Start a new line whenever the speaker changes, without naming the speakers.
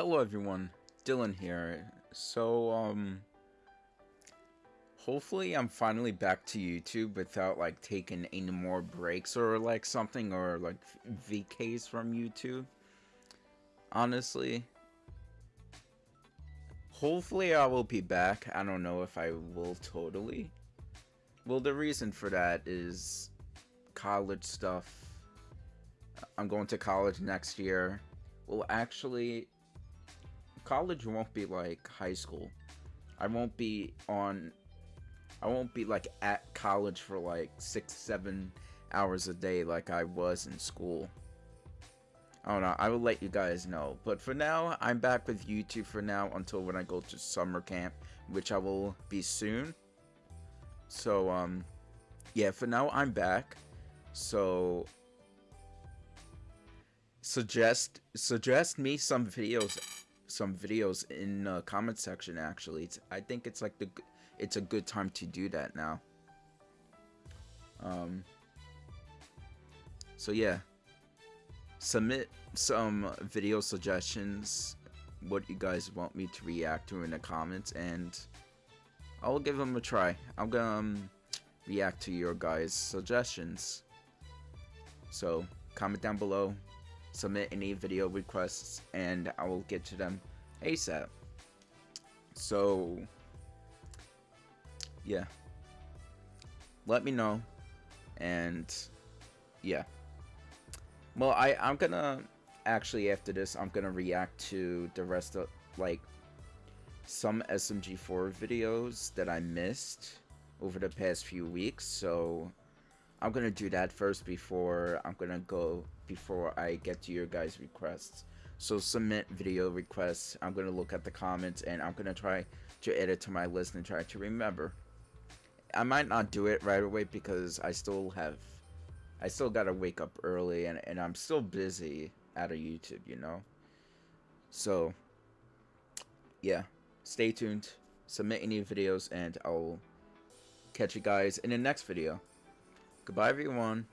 Hello everyone, Dylan here. So, um, hopefully I'm finally back to YouTube without like taking any more breaks or like something or like VKs from YouTube. Honestly, hopefully I will be back. I don't know if I will totally. Well, the reason for that is college stuff. I'm going to college next year. Well, actually, college won't be like high school. I won't be on I won't be like at college for like six, seven hours a day like I was in school. I don't know, I will let you guys know. But for now, I'm back with YouTube for now until when I go to summer camp, which I will be soon. So, um, yeah, for now, I'm back. So, suggest, suggest me some videos some videos in the comment section actually. It's, I think it's like the it's a good time to do that now. Um so yeah. Submit some video suggestions what you guys want me to react to in the comments and I'll give them a try. I'm gonna um, react to your guys suggestions. So comment down below. Submit any video requests and I will get to them ASAP. So, yeah. Let me know. And, yeah. Well, I, I'm gonna, actually after this, I'm gonna react to the rest of, like, some SMG4 videos that I missed over the past few weeks. So, I'm gonna do that first before I'm gonna go before I get to your guys requests so submit video requests. I'm gonna look at the comments and I'm gonna try to edit to my list and try to remember. I might not do it right away because I still have I still gotta wake up early and, and I'm still busy out of YouTube you know? So yeah stay tuned. Submit any videos and I'll catch you guys in the next video. Goodbye, everyone.